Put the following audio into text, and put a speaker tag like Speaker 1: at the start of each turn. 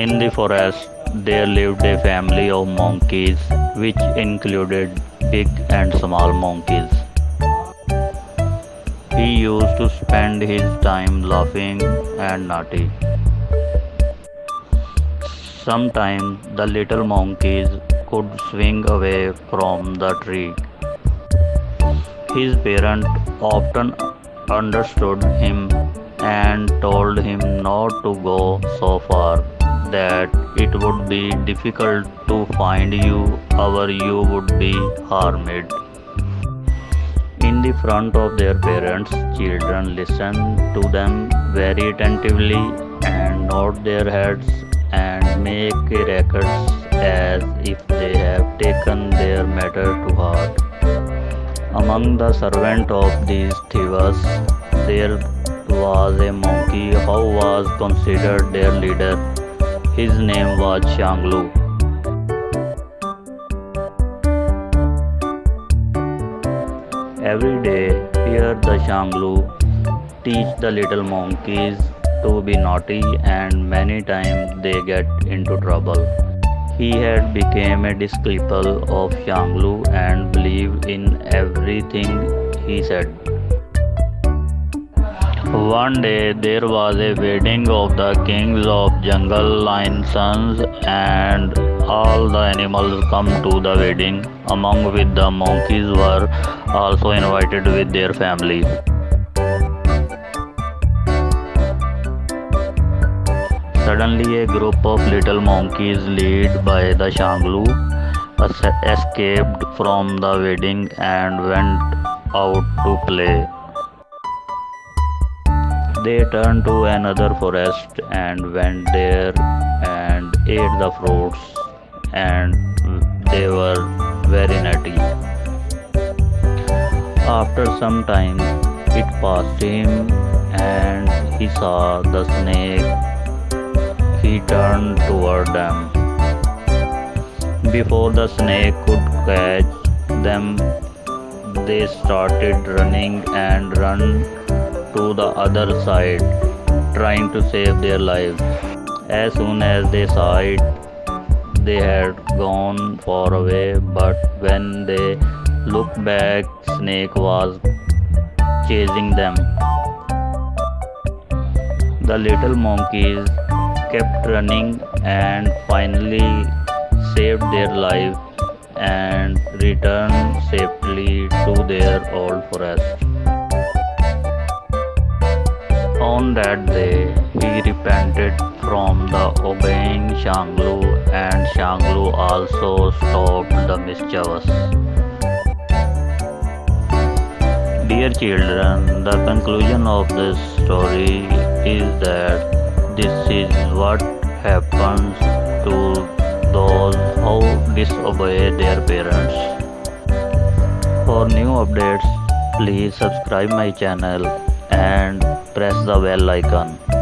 Speaker 1: In the forest, there lived a family of monkeys, which included big and small monkeys. He used to spend his time laughing and naughty. Sometimes the little monkeys could swing away from the tree. His parents often understood him and told him not to go so far that it would be difficult to find you or you would be harmed. In the front of their parents, children listen to them very attentively and nod their heads and make records as if they have taken their matter to heart. Among the servants of these thieves, there was a monkey who was considered their leader. His name was Shanglu. Every day, here the Shanglu teach the little monkeys to be naughty and many times they get into trouble. He had become a disciple of Shanglu and believed in everything he said. One day there was a wedding of the kings of jungle lion's sons and all the animals come to the wedding among with the monkeys were also invited with their families. Suddenly a group of little monkeys led by the Shanglu escaped from the wedding and went out to play. They turned to another forest and went there and ate the fruits and they were very nutty. After some time it passed him and he saw the snake. He turned toward them. Before the snake could catch them, they started running and run to the other side, trying to save their lives. As soon as they saw it, they had gone far away, but when they looked back, Snake was chasing them. The little monkeys kept running and finally saved their lives and returned safely to their old forest. On that day, he repented from the obeying Shanglu and Shanglu also stopped the mischievous. Dear children, the conclusion of this story is that this is what happens to those who disobey their parents. For new updates, please subscribe my channel and press the bell icon.